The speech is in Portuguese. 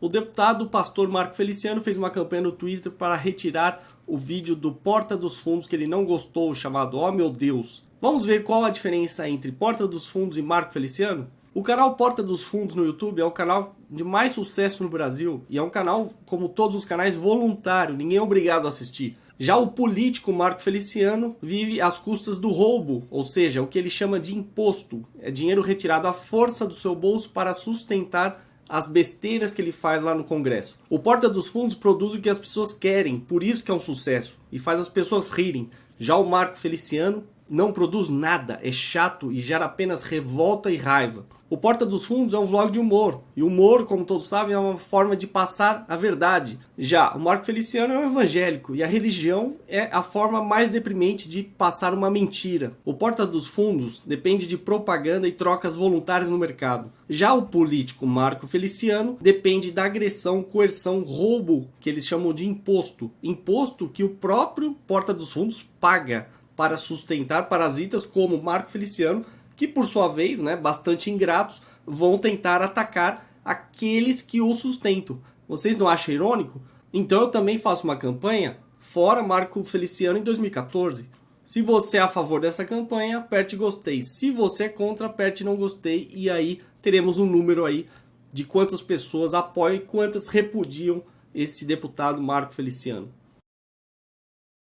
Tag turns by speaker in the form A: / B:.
A: O deputado pastor Marco Feliciano fez uma campanha no Twitter para retirar o vídeo do Porta dos Fundos que ele não gostou, chamado Oh Meu Deus. Vamos ver qual a diferença entre Porta dos Fundos e Marco Feliciano? O canal Porta dos Fundos no YouTube é o canal de mais sucesso no Brasil e é um canal, como todos os canais, voluntário, ninguém é obrigado a assistir. Já o político Marco Feliciano vive às custas do roubo, ou seja, o que ele chama de imposto. É dinheiro retirado à força do seu bolso para sustentar as besteiras que ele faz lá no Congresso. O Porta dos Fundos produz o que as pessoas querem, por isso que é um sucesso, e faz as pessoas rirem. Já o Marco Feliciano não produz nada, é chato e gera apenas revolta e raiva. O Porta dos Fundos é um vlog de humor, e humor, como todos sabem, é uma forma de passar a verdade. Já o Marco Feliciano é um evangélico, e a religião é a forma mais deprimente de passar uma mentira. O Porta dos Fundos depende de propaganda e trocas voluntárias no mercado. Já o político Marco Feliciano depende da agressão, coerção, roubo, que eles chamam de imposto. Imposto que o próprio Porta dos Fundos paga para sustentar parasitas como Marco Feliciano, que por sua vez, né, bastante ingratos, vão tentar atacar aqueles que o sustentam. Vocês não acham irônico? Então eu também faço uma campanha fora Marco Feliciano em 2014. Se você é a favor dessa campanha, aperte gostei. Se você é contra, aperte não gostei. E aí teremos um número aí de quantas pessoas apoiam e quantas repudiam esse deputado Marco Feliciano.